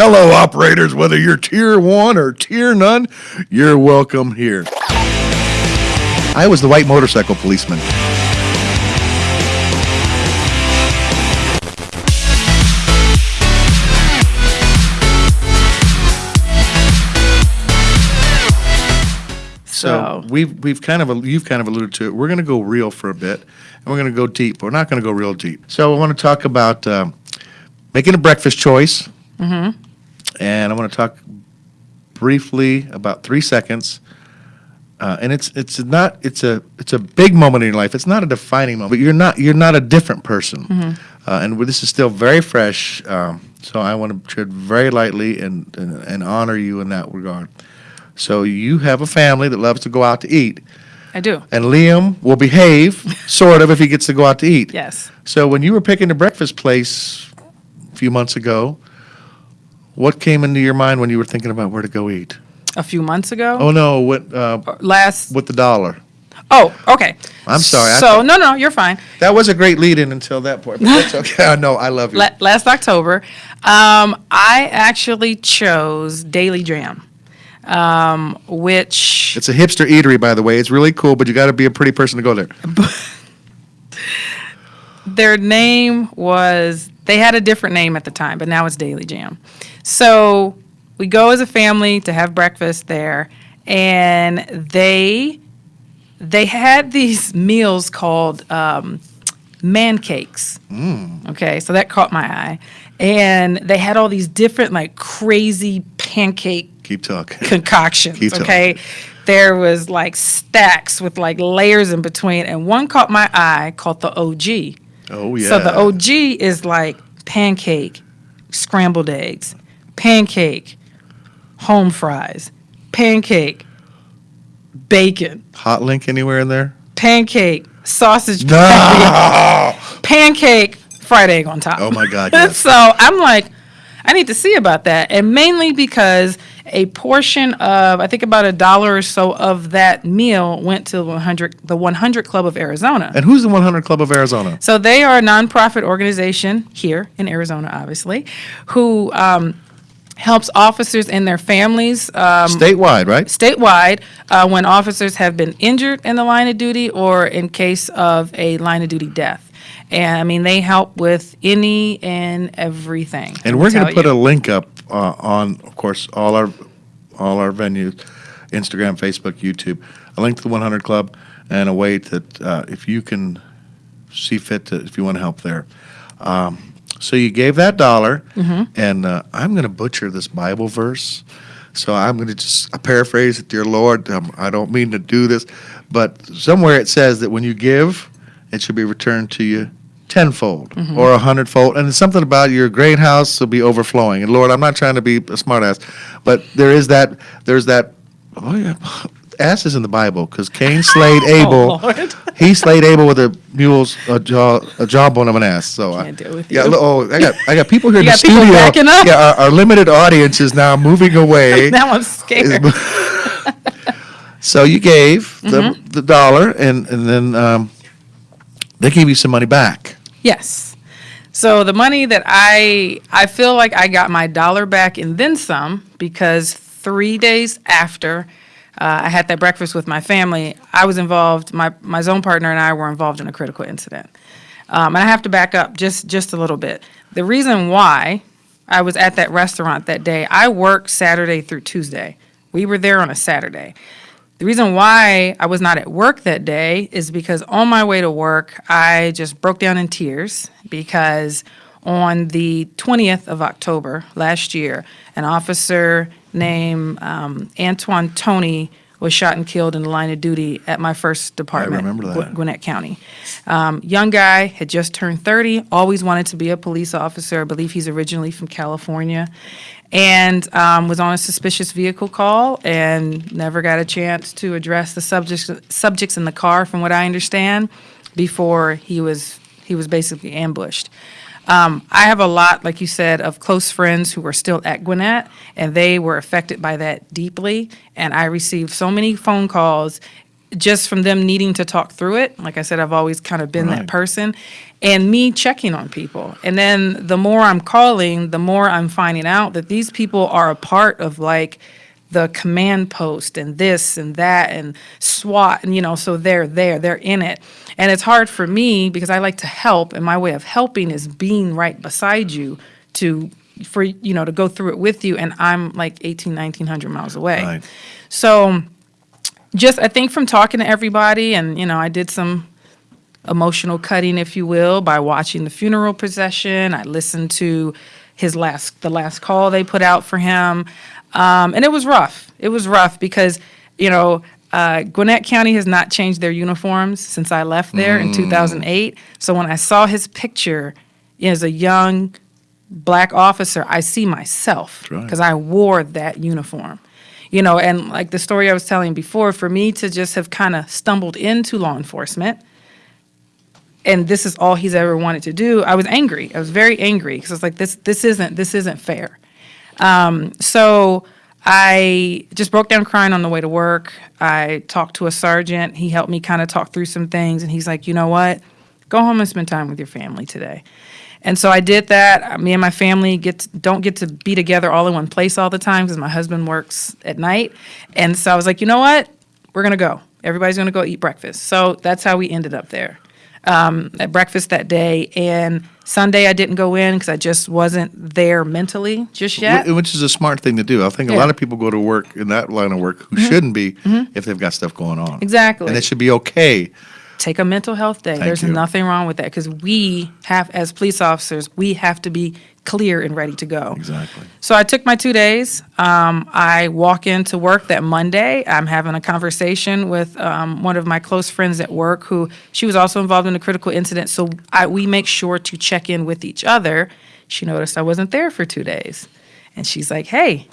Hello, operators, whether you're tier one or tier none, you're welcome here. I was the white motorcycle policeman. So we've we've kind of you've kind of alluded to it. We're going to go real for a bit, and we're going to go deep. We're not going to go real deep. So I want to talk about um, making a breakfast choice, mm-hmm. And I want to talk briefly about three seconds. Uh, and it's it's not it's a it's a big moment in your life. It's not a defining moment. But you're not you're not a different person, uh, and this is still very fresh. Um, so I want to tread very lightly and, and and honor you in that regard. So you have a family that loves to go out to eat, I do. and Liam will behave sort of if he gets to go out to eat. Yes. So when you were picking a breakfast place a few months ago, what came into your mind when you were thinking about where to go eat? A few months ago. Oh no, what uh, Last. with the dollar? Oh, okay. I'm sorry, I So no, no, you're fine. That was a great lead in until that point. But that's okay. I know. I love you. La- last October, um, I actually chose Daily Jam, um, which It's a hipster eatery, by the way. It's really cool, but you got to be a pretty person to go there. their name was they had a different name at the time, but now it's Daily Jam. So we go as a family to have breakfast there, and they they had these meals called um, man cakes. Okay, so that caught my eye, and they had all these different like crazy pancake Keep talking. concoctions. Keep talking. okay, there was like stacks with like layers in between, and one caught my eye called the OG. Oh yeah. So the OG is like pancake, scrambled eggs, pancake, home fries, pancake, bacon, hot link anywhere in there? pancake, sausage, No. pancake, fried egg on top. Oh my God, yes. so I'm like, I need to see about that, and mainly because a portion of I think about a dollar or so of that meal went to 100 the 100 Club of Arizona. And who's the 100 Club of Arizona? So they are a nonprofit organization here in Arizona, obviously, who um, helps officers and their families um, Statewide, right? statewide uh, when officers have been injured in the line of duty or in case of a line of duty death. And I mean, they help with any and everything. And we're going to put a link up uh, on, of course, all our all our venues, Instagram, Facebook, YouTube, a link to the 100 Club, and a way that uh, if you can see fit to, if you want to help there. Um, so you gave that dollar, Mm-hmm. and uh, I'm going to butcher this Bible verse. So I'm going to just paraphrase it, dear Lord. Um, I don't mean to do this, but somewhere it says that when you give, it should be returned to you tenfold Mm-hmm. or a hundredfold. And it's something about your great house will be overflowing. And Lord, I'm not trying to be a smartass, but there is that. There's that. Oh yeah, ass is in the Bible because Cain slayed Abel. Oh, Lord. he slayed Abel with a mule's a jaw a jawbone of an ass. So I Can't deal with yeah. you. Oh, I got I got people here in the studio. Yeah, our, our limited audience is now moving away. now I'm scared. so you gave the Mm-hmm. the dollar, and and then um, they gave you some money back. Yes. So the money that I I feel like I got my dollar back and then some because three days after uh, I had that breakfast with my family, I was involved. My my zone partner and I were involved in a critical incident. Um, and I have to back up just just a little bit. The reason why I was at that restaurant that day, I worked Saturday through Tuesday. We were there on a Saturday. The reason why I was not at work that day is because on my way to work, I just broke down in tears because on the 20th of October last year, an officer named um, Antwan Toney was shot and killed in the line of duty at my first department, remember that. Gw- Gwinnett County. Um, young guy, had just turned 30, always wanted to be a police officer. I believe he's originally from California. And um, was on a suspicious vehicle call and never got a chance to address the subjects, subjects in the car, from what I understand, before he was, he was basically ambushed. Um, I have a lot, like you said, of close friends who are still at Gwinnett, and they were affected by that deeply. And I received so many phone calls just from them needing to talk through it. Like I said, I've always kind of been Right. that person. And me checking on people. And then the more I'm calling, the more I'm finding out that these people are a part of like the command post and this and that and SWAT. And, you know, so they're there, they're in it. And it's hard for me because I like to help. And my way of helping is being right beside you to, for, you know, to go through it with you. And I'm like 18, 1900 miles away. Right. So just I think from talking to everybody and you know I did some emotional cutting if you will by watching the funeral procession I listened to his last the last call they put out for him um, and it was rough it was rough because you know uh, Gwinnett County has not changed their uniforms since I left there in 2008 so when I saw his picture as a young black officer, I see myself right. because I wore that uniform. You know, and like the story I was telling before, for me to just have kind of stumbled into law enforcement, and this is all he's ever wanted to do, I was angry. I was very angry because it's like this this isn't this isn't fair. Um, so I just broke down crying on the way to work. I talked to a sergeant. He helped me kind of talk through some things, and he's like, you know what? Go home and spend time with your family today. And so I did that. Uh, Me and my family get to, don't get to be together all in one place all the time because my husband works at night. And so I was like, you know what? We're gonna go. Everybody's gonna go eat breakfast. So that's how we ended up there um, at breakfast that day. And Sunday I didn't go in because I just wasn't there mentally just yet. Wh- Which is a smart thing to do. I think a Yeah. Mm-hmm. lot of people go to work in that line of work who shouldn't be if they've got stuff going on. Exactly. And it should be okay. Take a mental health day. There's you. nothing wrong with that because we have, as police officers, we have to be clear and ready to go. Exactly. So I took my two days. Um, I walk into work that Monday. I'm having a conversation with um, one of my close friends at work who she was also involved in a critical incident. So I, we make sure to check in with each other. She noticed I wasn't there for two days. And she's like, hey,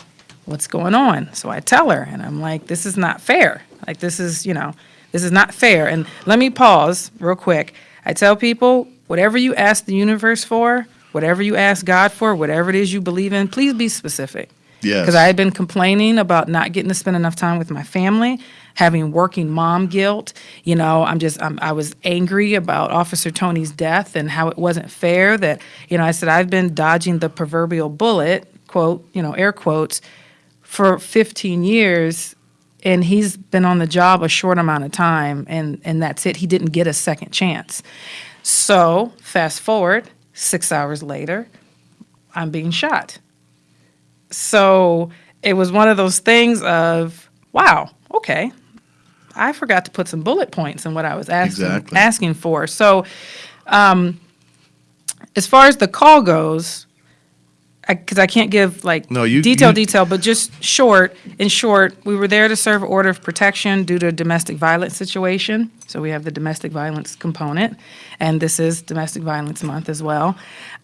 what's going on? So I tell her, and I'm like, this is not fair. Like, this is, you know, this is not fair. And let me pause real quick. I tell people, whatever you ask the universe for, whatever you ask God for, whatever it is you believe in, please be specific. Yes. Because I had been complaining about not getting to spend enough time with my family, having working mom guilt. You know, I'm just, I'm, I was angry about Officer Toney's death and how it wasn't fair that, you know, I said, I've been dodging the proverbial bullet, quote, you know, air quotes, for 15 years and he's been on the job a short amount of time and and that's it. He didn't get a second chance. So fast forward six hours later i'm being shot. So it was one of those things of wow okay. I forgot to put some bullet points in what i was asking Exactly. asking for. So um, as far as the call goes because I, can't give like No, you- detail you- detail, but just short. In short, we were there to serve order of protection due to a domestic violence situation. So we have the domestic violence component, and this is Domestic Violence Month as well.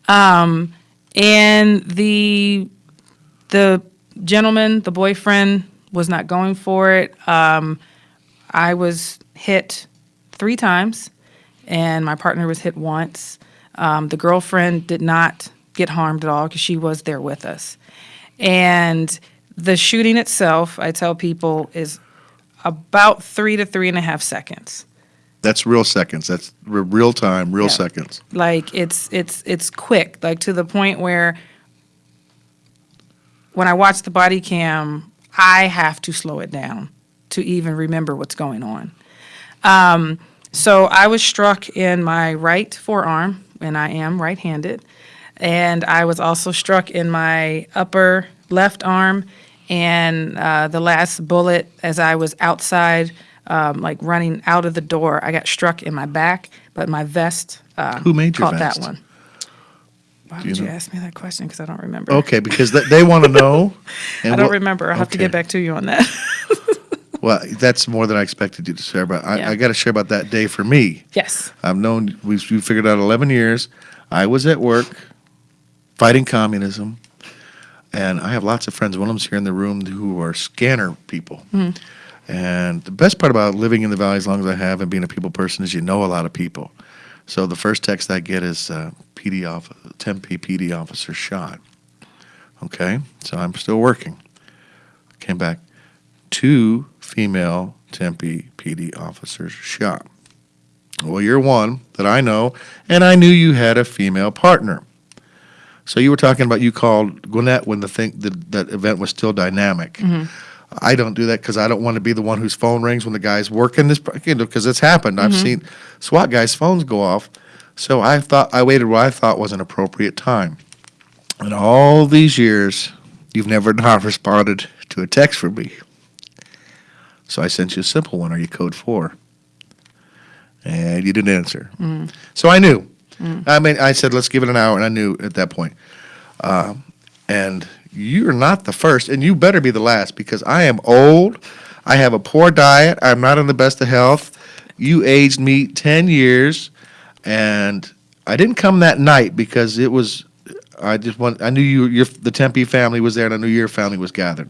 Um, and the the gentleman, the boyfriend, was not going for it. Um, I was hit three times, and my partner was hit once. Um, the girlfriend did not get harmed at all because she was there with us. And the shooting itself, I tell people, is about three to three and a half seconds. That's real seconds. That's real time, real Yeah. seconds. Like it's it's it's quick, like to the point where when I watch the body cam, I have to slow it down to even remember what's going on. Um, so I was struck in my right forearm, and I am right-handed, and I was also struck in my upper left arm, and uh, the last bullet, as I was outside, um, like running out of the door, I got struck in my back, but my vest uh, Who made your caught vest? that one. Why Do you would you know? ask me that question? Because I don't remember. Okay, because th- they want to know. and I don't what- remember. I'll have to get okay. back to you on that. Well, that's more than I expected you to share but I, Yeah. I got to share about that day for me. yes. I've known we've, we figured out 11 years. I was at work fighting communism, and I have lots of friends. One of them's here in the room who are scanner people. And the best part about living in the valley as long as I have and being a people person is you know a lot of people. So the first text I get is uh, PD off Tempe PD officer shot. Okay, so I'm still working. Came back, two female Tempe PD officer's shot. Well, you're one that I know, and I knew you had a female partner. So you were talking about you called Gwinnett when the thing the, that event was still dynamic. Mm-hmm. I don't do that because I don't want to be the one whose phone rings when the guy's working this you know because it's happened. I've mm-hmm. seen SWAT guys' phones go off. So I thought I waited what I thought was an appropriate time. In all these years, you've never not responded to a text from me. So I sent you a simple one. Are you code four? And you didn't answer. Mm. So I knew. I mean, I said, let's give it an hour, and I knew at that point. Um, and you're not the first, and you better be the last because I am old. I have a poor diet. I'm not in the best of health. You aged me 10 years, and I didn't come that night because it was. I just want. I knew you. Your the Tempe family was there, and I knew your family was gathered.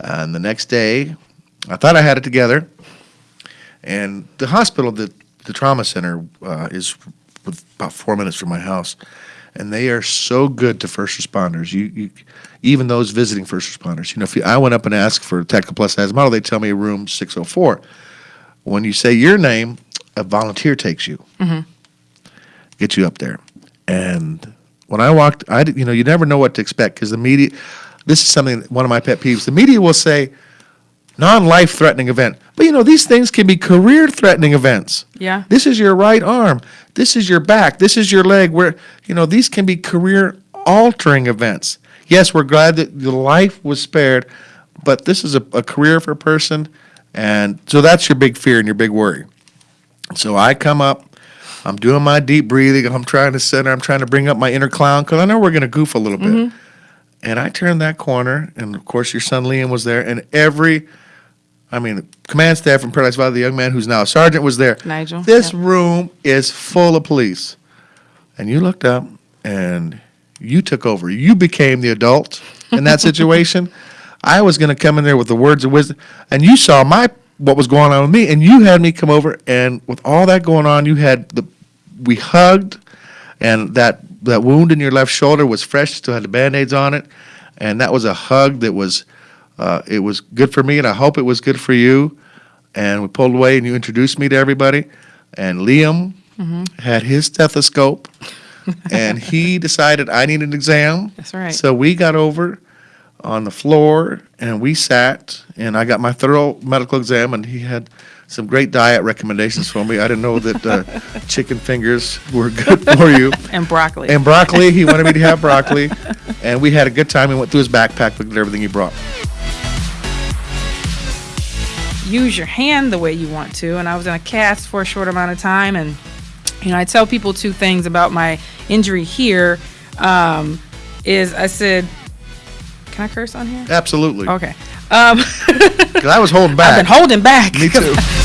And the next day, I thought I had it together. And the hospital, the the trauma center, uh, is with about four minutes from my house, and they are so good to first responders. You, you even those visiting first responders. You know, if you, I went up and asked for Technical Plus size model, they tell me room six hundred four. When you say your name, a volunteer takes you, mm-hmm. gets you up there, and when I walked, I you know you never know what to expect because the media. This is something one of my pet peeves. The media will say non-life threatening event, but you know these things can be career threatening events. Yeah. This is your right arm. This is your back. This is your leg. Where you know these can be career altering events. Yes, we're glad that your life was spared, but this is a, a career for a person, and so that's your big fear and your big worry. So I come up. I'm doing my deep breathing. I'm trying to center. I'm trying to bring up my inner clown because I know we're going to goof a little bit. Mm-hmm. And I turned that corner, and of course, your son Liam was there, and every, I mean, command staff from Paradise Valley, the young man who's now a sergeant, was there. Nigel, This room is full of police. And you looked up, and you took over. You became the adult in that situation. I was going to come in there with the words of wisdom, and you saw my what was going on with me, and you had me come over, and with all that going on, you had the we hugged, and that that wound in your left shoulder was fresh, still had the band-aids on it, and that was a hug that was uh, it was good for me, and I hope it was good for you. And we pulled away, and you introduced me to everybody, and Liam had his stethoscope, and he decided I needed an exam. That's right. So we got over on the floor and we sat and I got my thorough medical exam and he had some great diet recommendations for me. I didn't know that uh, chicken fingers were good for you. and broccoli. And broccoli, he wanted me to have broccoli. And we had a good time. We went through his backpack, looked at everything he brought. Use your hand the way you want to. And I was in a cast for a short amount of time. And, you know, I tell people two things about my injury here. Um, is I said, can I curse on here? Absolutely. Okay. Um, Because I was holding back. I've been holding back. Me too.